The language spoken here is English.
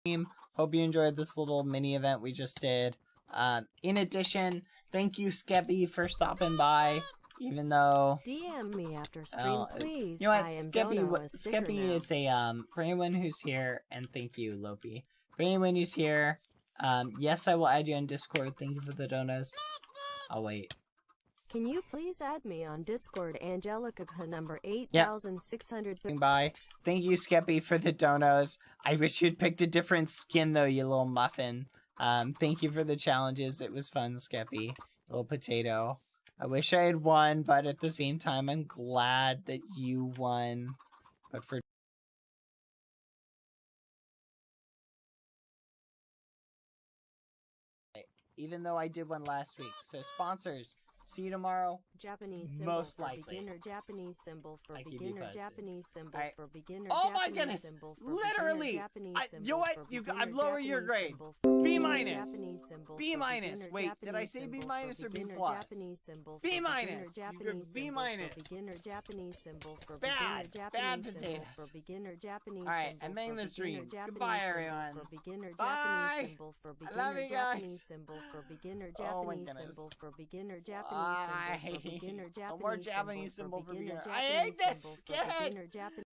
stream. Hope you enjoyed this little mini event we just did. Um, in addition, thank you, Skeppy, for stopping by. Even though DM me after stream, uh, please. you know what, I Skeppy, Dono, a Skeppy now. is a um for anyone who's here, and thank you, Lopi. For anyone who's here, um, yes, I will add you on Discord. Thank you for the donos. I'll wait. Can you please add me on Discord, Angelica number 8630. Bye. Thank you, Skeppy, for the donos. I wish you'd picked a different skin though, you little muffin. Um, thank you for the challenges. It was fun, Skeppy. Little potato. I wish I had won, but at the same time, I'm glad that you won. But for even though I did one last week. So sponsors, see you tomorrow. Japanese symbol Most for likely. beginner, Japanese symbol for I beginner. Japanese symbol Alright. for beginner, Oh my goodness! symbol for Literally! beginner, Japanese I- you know what? You- beginner, I'm lowering your grade. B minus. B minus. Wait, did I say B minus or B plus? Japanese symbol B minus. Japanese B minus. Beginner, Japanese symbol for Bad. Bad Japanese potatoes. for beginner, Japanese Alright, I'm ending the stream. Goodbye, everyone. For beginner, Bye. Japanese symbol for I beginner, love you guys. Japanese symbol for beginner, Oh my Japanese goodness. symbol for beginner, Japanese Bye. symbol for beginner, Japanese more Japanese symbol for beginner. I hate this. Get. Japanese